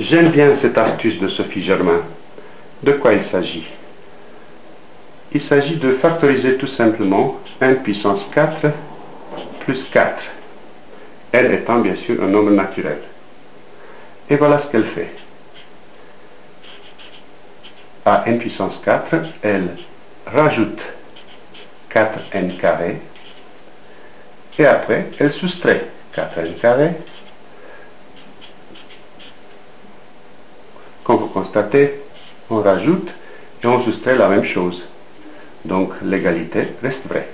J'aime bien cette astuce de Sophie Germain. De quoi il s'agit? Il s'agit de factoriser tout simplement 1 puissance 4 plus 4. Elle étant bien sûr un nombre naturel. Et voilà ce qu'elle fait. À n puissance 4, elle rajoute 4n carré et après elle soustrait 4n carré On rajoute et on soustrait la même chose. Donc l'égalité reste vraie.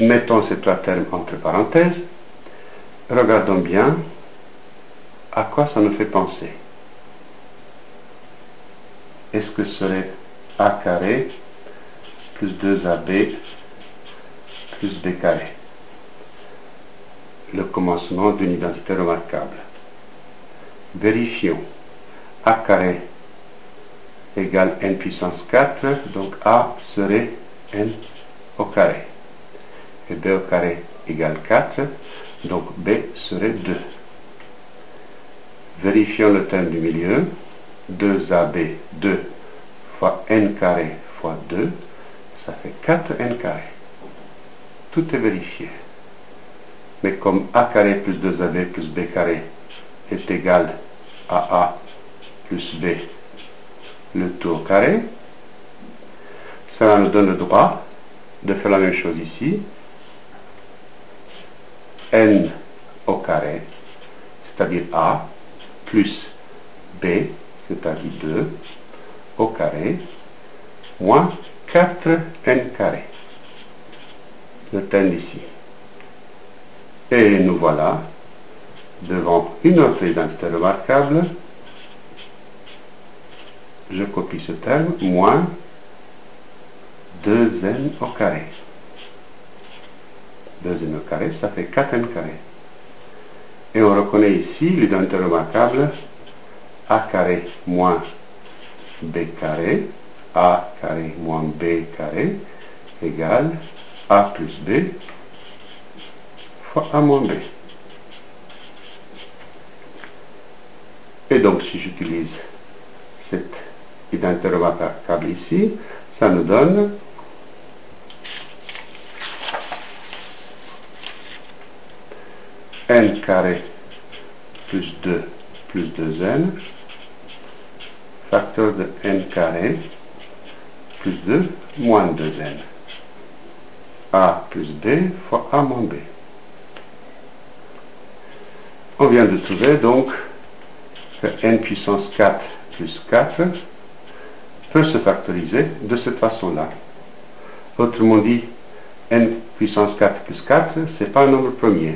Mettons ces trois termes entre parenthèses. Regardons bien à quoi ça nous fait penser. Est-ce que ce serait a carré plus 2ab plus b carré? Le commencement d'une identité remarquable. Vérifions. a carré égale n puissance 4, donc a serait n au carré. Et b au carré égale 4, donc b serait 2. Vérifions le terme du milieu. 2ab, 2 fois n carré fois 2, ça fait 4n carré. Tout est vérifié. Mais comme a carré plus 2ab plus b carré est égal à A plus B, le tout au carré. Ça nous donne le droit de faire la même chose ici. n au carré, c'est-à-dire A, plus B, c'est-à-dire 2, au carré, moins 4n carré. Le terme ici. Et nous voilà devant une autre identité remarquable, je copie ce terme, moins 2n au carré. 2n au carré, ça fait 4n carré. Et on reconnaît ici l'identité remarquable a carré moins b carré, a carré moins b carré, égale a plus b fois a moins b. Et donc, si j'utilise cette identité remarquable ici, ça nous donne n carré plus 2 plus 2n, facteur de n carré plus 2 moins 2n. a plus b fois a moins b. On vient de trouver donc n puissance 4 plus 4 peut se factoriser de cette façon-là. Autrement dit, n puissance 4 plus 4, ce n'est pas un nombre premier.